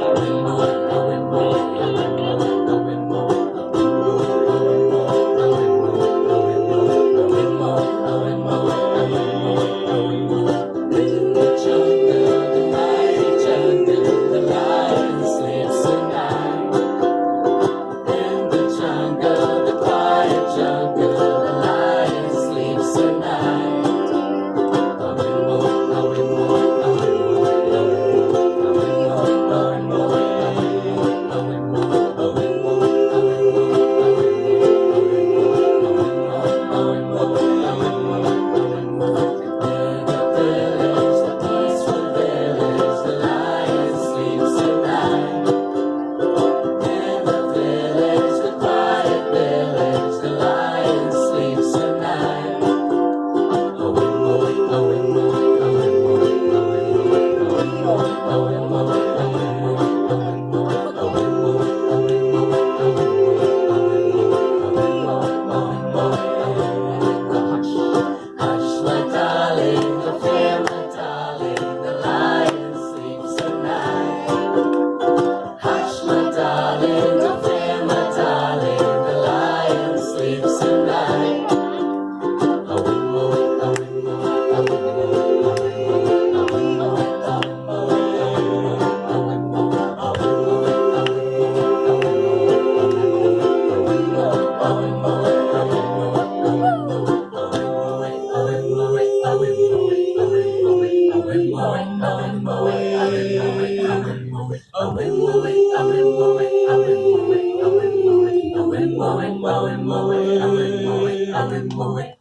Amen. Owen Moe, Owen moving i've Owen moving, Owen Moe, Owen moving, Owen Moe, Owen moving,